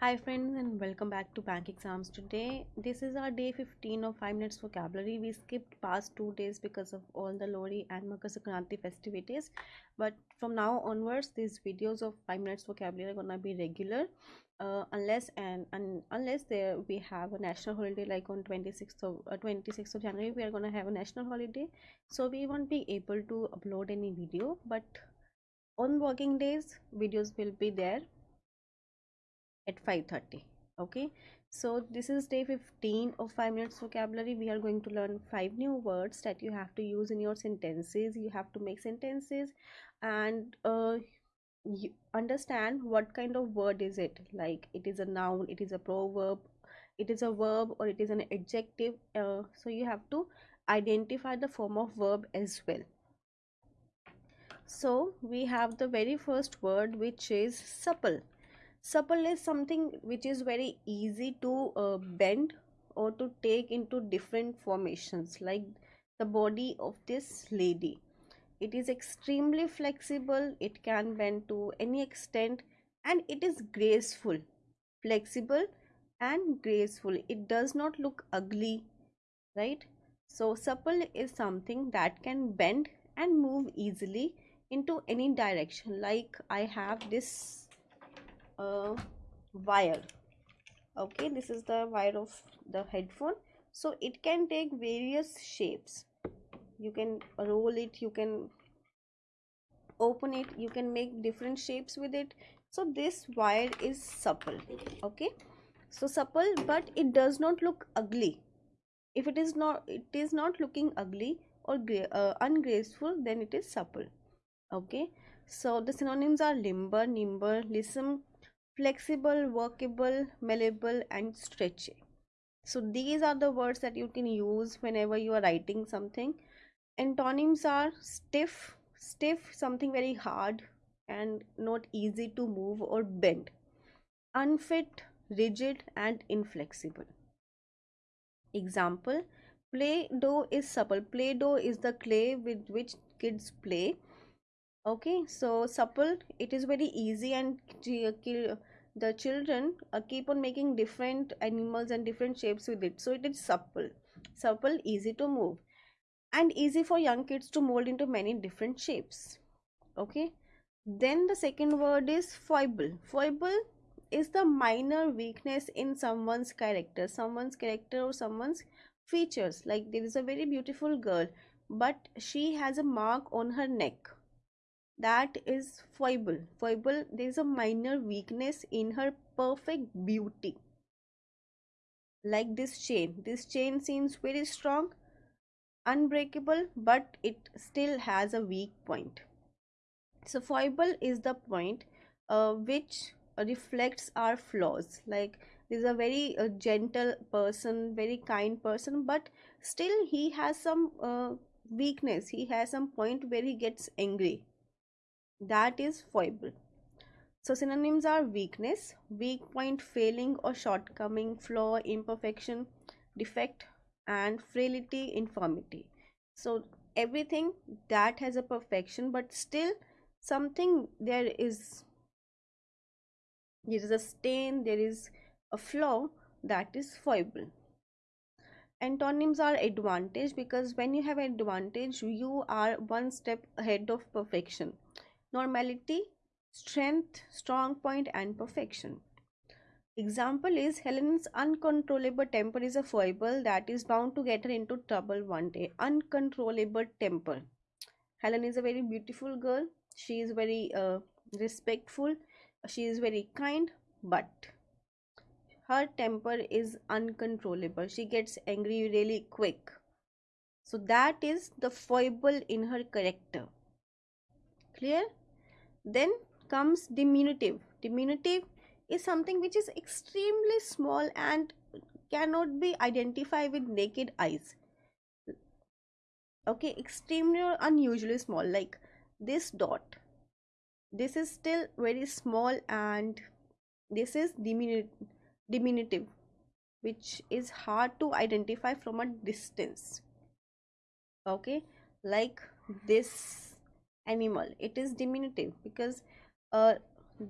Hi friends and welcome back to Bank Exams today. This is our day 15 of 5 minutes vocabulary. We skipped past 2 days because of all the Lohri and Makar Sankranti festivities. But from now onwards these videos of 5 minutes vocabulary are to be regular uh, unless and, and unless there we have a national holiday like on 26th of uh, 26th of January we are to have a national holiday. So we won't be able to upload any video but on working days videos will be there at 5:30 okay? So this is day 15 of 5 minutes vocabulary. We are going to learn five new words that you have to use in your sentences. You have to make sentences and uh, you understand what kind of word is it. Like it is a noun it is a proverb it is a verb or it is an adjective uh, so you have to identify the form of verb as well. So we have the very first word which is supple supple is something which is very easy to uh, bend or to take into different formations like the body of this lady. It is extremely flexible. It can bend to any extent and it is graceful flexible and graceful. It does not look ugly right? So supple is something that can bend and move easily into any direction. Like i have this a wire. Okay this is the wire of the headphone. So it can take various shapes. You can roll it you can open it you can make different shapes with it. So this wire is supple. Okay? So supple but it does not look ugly. If it is not it is not looking ugly or uh, ungraceful then it is supple. Okay? So the synonyms are limber nimble lissom flexible workable malleable and stretchy. So these are the words that you can use whenever you are writing something. Antonyms are stiff stiff something very hard and not easy to move or bend. Unfit rigid and inflexible. Example play doh is supple play doh is the clay with which kids play. Okay so supple it is very easy and the children uh, keep on making different animals and different shapes with it. So it is supple. Supple easy to move. And easy for young kids to mold into many different shapes. Okay? Then the second word is foible. Foible is the minor weakness in someone's character someone's character or someone's features. Like there is a very beautiful girl but she has a mark on her neck that is foible. Foible there is a minor weakness in her perfect beauty. Like this chain. This chain seems very strong unbreakable but it still has a weak point. So foible is the point uh, which reflects our flaws. Like is a very uh, gentle person very kind person but still he has some uh, weakness. He has some point where he gets angry that is foible. So synonyms are weakness weak point failing or shortcoming flaw imperfection defect and frailty infirmity. So everything that has a perfection but still something there is there is a stain there is a flaw that is foible. Antonyms are advantage because when you have advantage you are one step ahead of perfection normality, strength, strong point, and perfection. Example is Helen's uncontrollable temper is a foible that is bound to get her into trouble one day. Uncontrollable temper. Helen is a very beautiful girl. She is very uh, respectful. She is very kind, but her temper is uncontrollable. She gets angry really quick. So that is the foible in her character. Clear? Then comes diminutive. Diminutive is something which is extremely small and cannot be identified with naked eyes. Okay, extremely or unusually small, like this dot. This is still very small and this is diminutive, which is hard to identify from a distance. Okay, like this animal. It is diminutive because uh,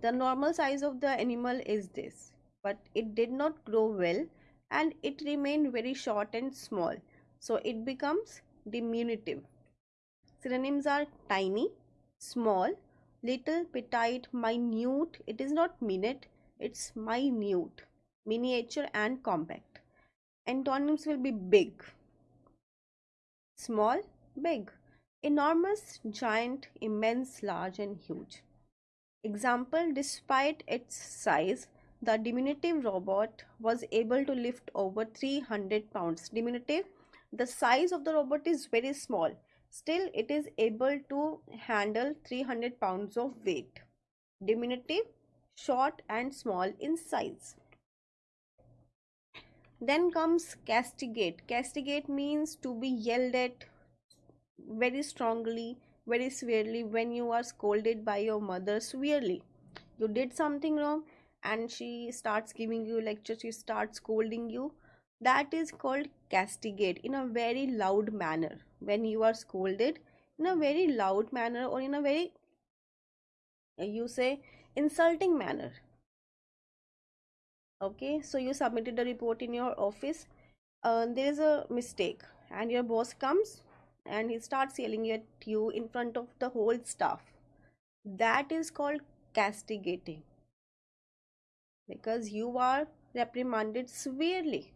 the normal size of the animal is this but it did not grow well and it remained very short and small. So it becomes diminutive. Synonyms are tiny small little petite minute. It is not minute it's minute. Miniature and compact. Antonyms will be big. Small big enormous giant immense large and huge. Example despite its size the diminutive robot was able to lift over 300 pounds. Diminutive the size of the robot is very small. Still it is able to handle 300 pounds of weight. Diminutive short and small in size. Then comes castigate. Castigate means to be yelled at very strongly very severely when you are scolded by your mother severely. You did something wrong and she starts giving you lecture she starts scolding you. That is called castigate in a very loud manner. When you are scolded in a very loud manner or in a very you say insulting manner. Okay so you submitted a report in your office uh, there is a mistake and your boss comes and he starts yelling at you in front of the whole staff that is called castigating because you are reprimanded severely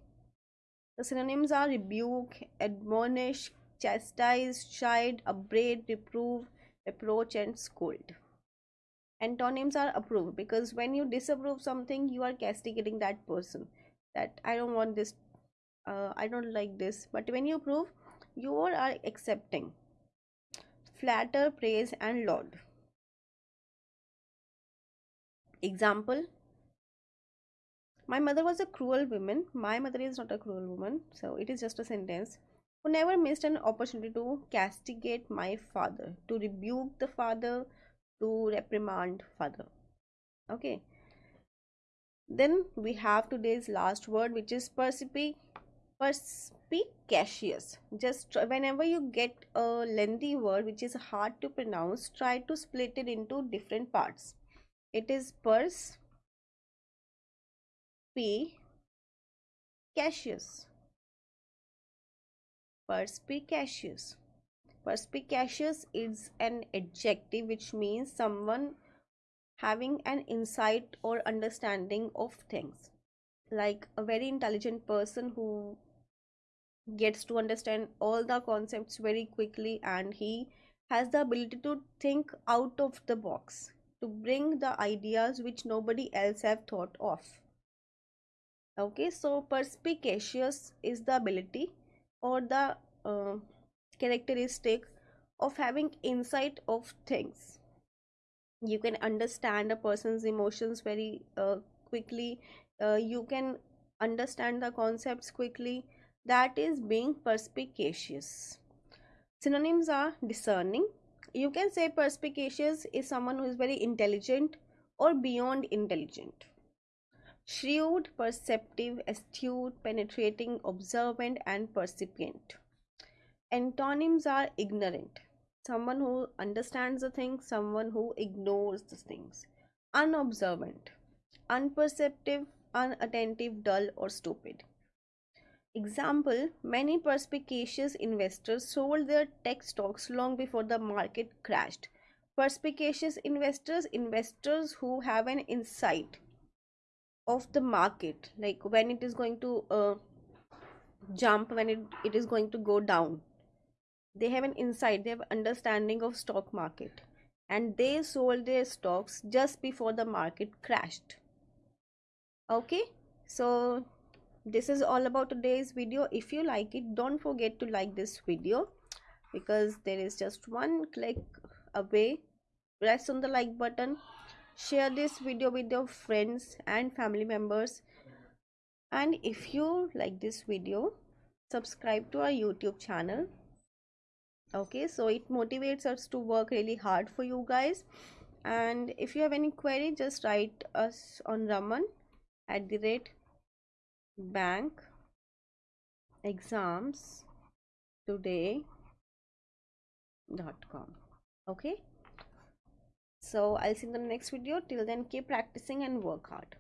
the synonyms are rebuke, admonish, chastise, chide, upbraid, reprove, reproach, and scold. And antonyms are approve because when you disapprove something, you are castigating that person. That I don't want this, uh, I don't like this. But when you approve, you all are accepting. Flatter, praise, and laud. Example my mother was a cruel woman. My mother is not a cruel woman. So it is just a sentence. Who never missed an opportunity to castigate my father, to rebuke the father, to reprimand father. Okay. Then we have today's last word, which is perspic perspicacious. Just whenever you get a lengthy word which is hard to pronounce, try to split it into different parts. It is pers P. Cassius. Perspicacious. Perspicacious is an adjective which means someone having an insight or understanding of things. Like a very intelligent person who gets to understand all the concepts very quickly and he has the ability to think out of the box to bring the ideas which nobody else have thought of. Okay so perspicacious is the ability or the uh, characteristic of having insight of things. You can understand a person's emotions very uh, quickly uh, you can understand the concepts quickly that is being perspicacious synonyms are discerning you can say perspicacious is someone who is very intelligent or beyond intelligent shrewd, perceptive, astute, penetrating, observant, and percipient. Antonyms are ignorant, someone who understands the things, someone who ignores the things. Unobservant, unperceptive, unattentive, dull, or stupid. Example Many perspicacious investors sold their tech stocks long before the market crashed. Perspicacious investors, investors who have an insight of the market like when it is going to uh, jump when it, it is going to go down. They have an insight they have understanding of stock market and they sold their stocks just before the market crashed. Okay? So this is all about today's video. If you like it don't forget to like this video because there is just one click away. Press on the like button. Share this video with your friends and family members. And if you like this video subscribe to our youtube channel. Okay so it motivates us to work really hard for you guys. And if you have any query just write us on raman at the rate bank exams today dot com. Okay? So i'll see you in the next video. Till then keep practicing and work hard